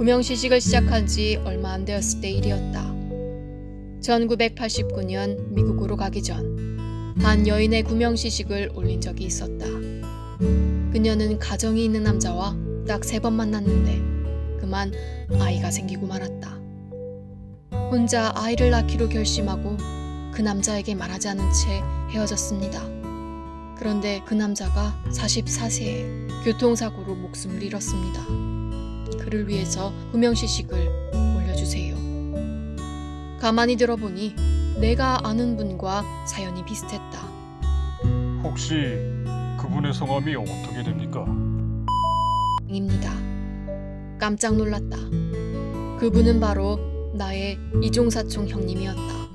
구명시식을 시작한 지 얼마 안 되었을 때 일이었다. 1989년 미국으로 가기 전 한 여인의 구명시식을 올린 적이 있었다. 그녀는 가정이 있는 남자와 딱 세 번 만났는데 그만 아이가 생기고 말았다. 혼자 아이를 낳기로 결심하고 그 남자에게 말하지 않은 채 헤어졌습니다. 그런데 그 남자가 44세에 교통사고로 목숨을 잃었습니다. 그를 위해서 구명시식을 올려주세요. 가만히 들어보니 내가 아는 분과 사연이 비슷했다. 혹시 그분의 성함이 어떻게 됩니까? 입니다. 깜짝 놀랐다. 그분은 바로 나의 이종사촌 형님이었다.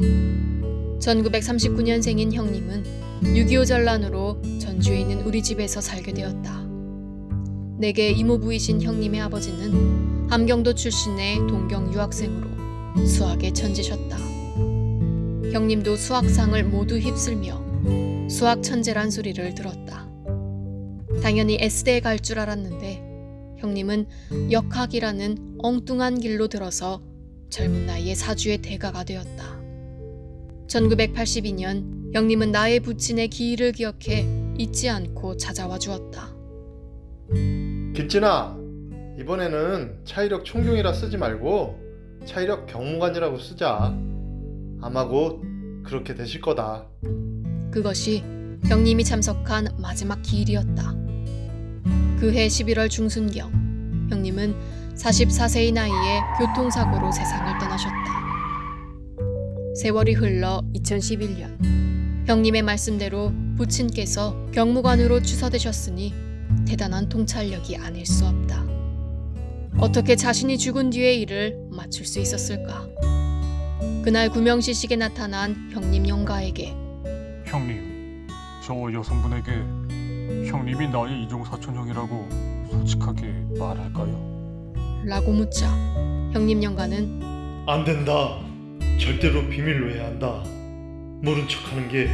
1939년생인 형님은 6.25 전란으로 전주에 있는 우리 집에서 살게 되었다. 내게 이모부이신 형님의 아버지는 함경도 출신의 동경 유학생으로 수학의 천재셨다. 형님도 수학상을 모두 휩쓸며 수학 천재란 소리를 들었다. 당연히 S대에 갈 줄 알았는데 형님은 역학이라는 엉뚱한 길로 들어서 젊은 나이에 사주의 대가가 되었다. 1982년 형님은 나의 부친의 기일을 기억해 잊지 않고 찾아와 주었다. 김진아 이번에는 차이력 총경이라 쓰지 말고 차이력 경무관이라고 쓰자 아마 곧 그렇게 되실 거다 그것이 형님이 참석한 마지막 기일이었다. 그해 11월 중순경 형님은 44세의 나이에 교통사고로 세상을 떠나셨다. 세월이 흘러 2011년 형님의 말씀대로 부친께서 경무관으로 추서되셨으니 대단한 통찰력이 아닐 수 없다. 어떻게 자신이 죽은 뒤의 일을 맞출 수 있었을까? 그날 구명시식에 나타난 형님 영가에게 형님, 저 여성분에게 형님이 나의 이종 사촌 형이라고 솔직하게 말할까요? 라고 묻자 형님 영가는 안 된다 절대로 비밀로 해야 한다 모른 척하는 게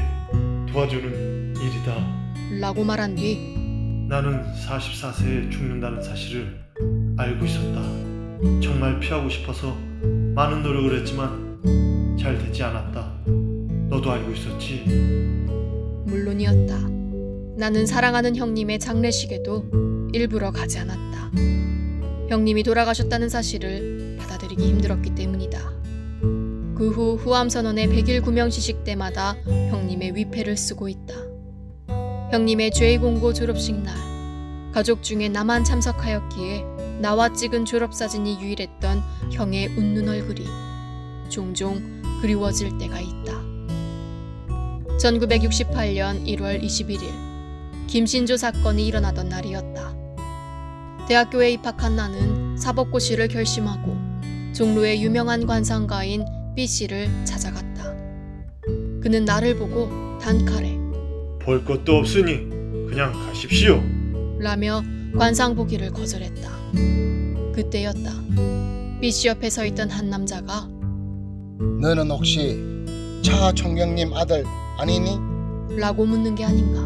도와주는 일이다 라고 말한 뒤 나는 44세에 죽는다는 사실을 알고 있었다 정말 피하고 싶어서 많은 노력을 했지만 잘 되지 않았다 너도 알고 있었지? 물론이었다. 나는 사랑하는 형님의 장례식에도 일부러 가지 않았다. 형님이 돌아가셨다는 사실을 받아들이기 힘들었기 때문이다. 그 후 후암선언의 100일 구명 시식 때마다 형님의 위패를 쓰고 있다. 형님의 제2공고 졸업식 날 가족 중에 나만 참석하였기에 나와 찍은 졸업사진이 유일했던 형의 웃는 얼굴이 종종 그리워질 때가 있다. 1968년 1월 21일 김신조 사건이 일어나던 날이었다. 대학교에 입학한 나는 사법고시를 결심하고 종로의 유명한 관상가인 B 씨를 찾아갔다. 그는 나를 보고 단칼에 볼 것도 없으니 그냥 가십시오 라며 관상 보기를 거절했다. 그때였다. B 씨 옆에 서 있던 한 남자가 너는 혹시 차 총경님 아들 아니니? 라고 묻는 게 아닌가.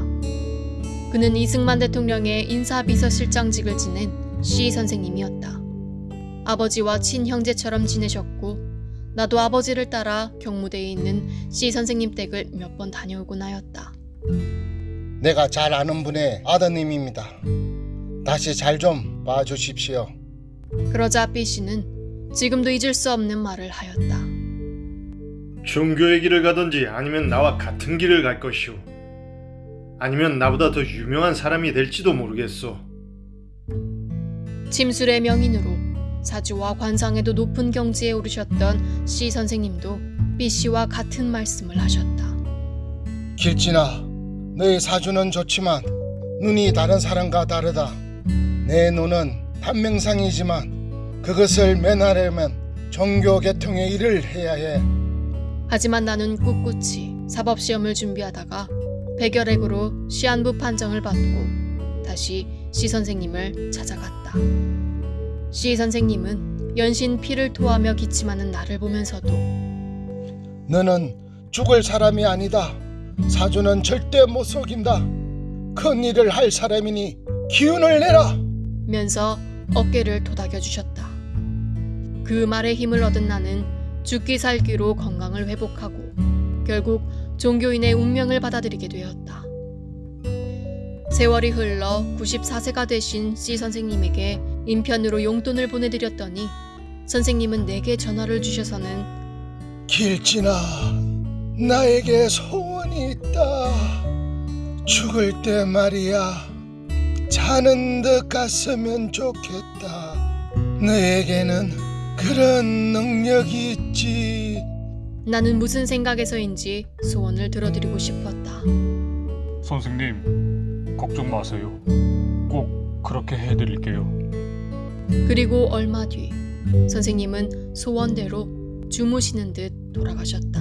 그는 이승만 대통령의 인사비서실장직을 지낸 C 선생님이었다. 아버지와 친형제처럼 지내셨고 나도 아버지를 따라 경무대에 있는 C 선생님 댁을 몇 번 다녀오곤 하였다. 내가 잘 아는 분의 아드님입니다. 다시 잘 좀 봐주십시오. 그러자 B 씨는 지금도 잊을 수 없는 말을 하였다. 종교의 길을 가든지 아니면 나와 같은 길을 갈 것이오. 아니면 나보다 더 유명한 사람이 될지도 모르겠소. 침술의 명인으로 사주와 관상에도 높은 경지에 오르셨던 C 선생님도 B 씨와 같은 말씀을 하셨다. 길진아, 너의 사주는 좋지만 눈이 다른 사람과 다르다. 내 눈은 단명상이지만 그것을 매나려면 종교 개통의 일을 해야 해. 하지만 나는 꿋꿋이 사법시험을 준비하다가 백열액으로 시한부 판정을 받고 다시 C 선생님을 찾아갔다. C 선생님은 연신 피를 토하며 기침하는 나를 보면서도 너는 죽을 사람이 아니다. 사주는 절대 못 속인다. 큰 일을 할 사람이니 기운을 내라. 면서 어깨를 도닥여 주셨다. 그 말에 힘을 얻은 나는 죽기 살기로 건강을 회복하고 결국 종교인의 운명을 받아들이게 되었다. 세월이 흘러 94세가 되신 C 선생님에게 인편으로 용돈을 보내드렸더니 선생님은 내게 전화를 주셔서는 길진아, 나에게 소원이 있다. 죽을 때 말이야, 자는 듯 갔으면 좋겠다. 너에게는 그런 능력이 있지. 나는 무슨 생각에서인지 소원을 들어드리고 싶었다. 선생님, 걱정 마세요. 꼭 그렇게 해드릴게요. 그리고 얼마 뒤 선생님은 소원대로 주무시는 듯 돌아가셨다.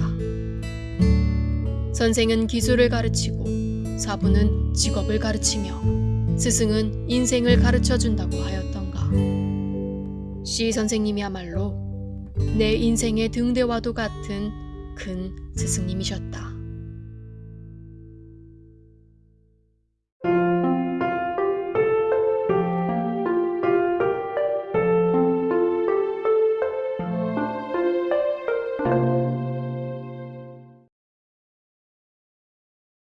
선생은 기술을 가르치고 사부는 직업을 가르치며 스승은 인생을 가르쳐 준다고 하였던가. C 선생님이야말로 내 인생의 등대와도 같은 큰 스승님이셨다.